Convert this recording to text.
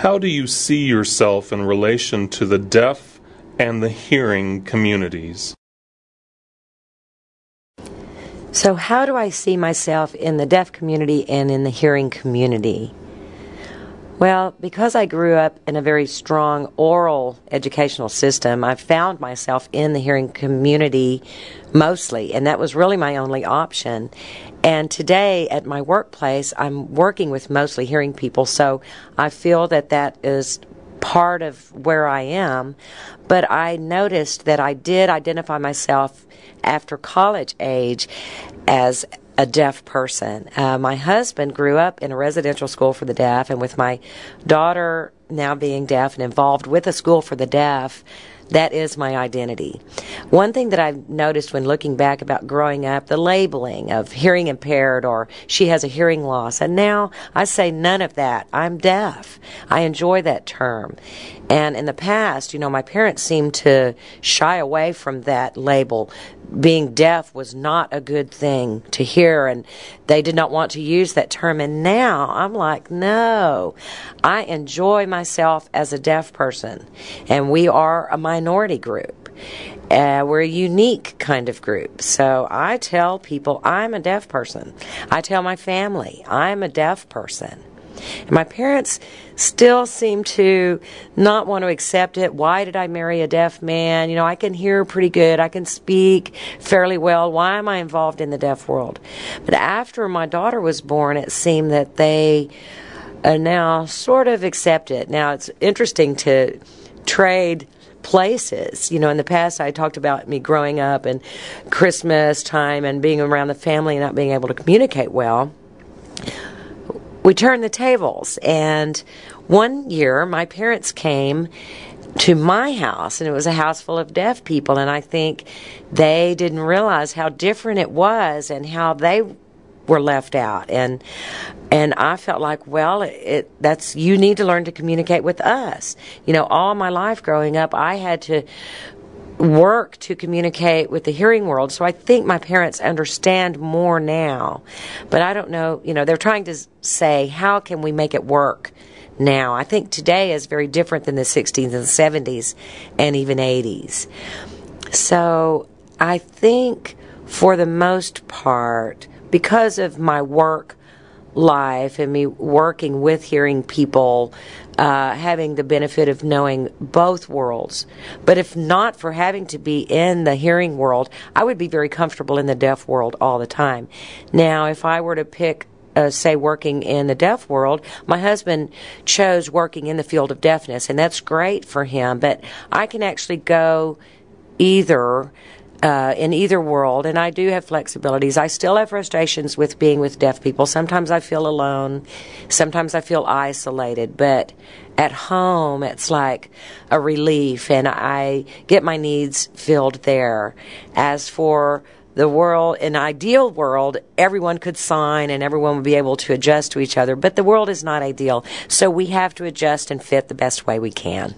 How do you see yourself in relation to the deaf and the hearing communities? So, how do I see myself in the deaf community and in the hearing community? Well, because I grew up in a very strong oral educational system, I found myself in the hearing community mostly, and that was really my only option. And today at my workplace, I'm working with mostly hearing people, so I feel that that is part of where I am. But I noticed that I did identify myself after college age as a deaf person. Uh, my husband grew up in a residential school for the deaf, and with my daughter now being deaf and involved with a school for the deaf, that is my identity. One thing that I've noticed when looking back about growing up, the labeling of hearing impaired or she has a hearing loss, and now I say none of that. I'm deaf. I enjoy that term. And in the past, you know, my parents seemed to shy away from that label. Being deaf was not a good thing to hear, and they did not want to use that term. And now I'm like, no, I enjoy myself as a deaf person, and we are a minority group. Uh, we're a unique kind of group. So I tell people I'm a deaf person. I tell my family I'm a deaf person. And my parents still seem to not want to accept it. Why did I marry a deaf man? You know, I can hear pretty good. I can speak fairly well. Why am I involved in the deaf world? But after my daughter was born, it seemed that they uh, now sort of accept it. Now, it's interesting to trade places. You know, in the past, I talked about me growing up and Christmas time and being around the family and not being able to communicate well. We turned the tables, and one year my parents came to my house, and it was a house full of deaf people, and I think they didn't realize how different it was and how they were left out. And and I felt like well it, it, that's you need to learn to communicate with us. You know all my life growing up I had to work to communicate with the hearing world. So I think my parents understand more now. But I don't know you know they're trying to say how can we make it work now? I think today is very different than the 60s and 70s and even 80s so I think for the most part because of my work life and me working with hearing people, uh, having the benefit of knowing both worlds. But if not for having to be in the hearing world, I would be very comfortable in the deaf world all the time. Now, if I were to pick uh, say working in the deaf world, my husband chose working in the field of deafness, and that's great for him. But I can actually go either uh, in either world, and I do have flexibilities. I still have frustrations with being with deaf people. Sometimes I feel alone, sometimes I feel isolated, but at home it's like a relief, and I get my needs filled there. As for the world, an ideal world, everyone could sign and everyone would be able to adjust to each other, but the world is not ideal, so we have to adjust and fit the best way we can.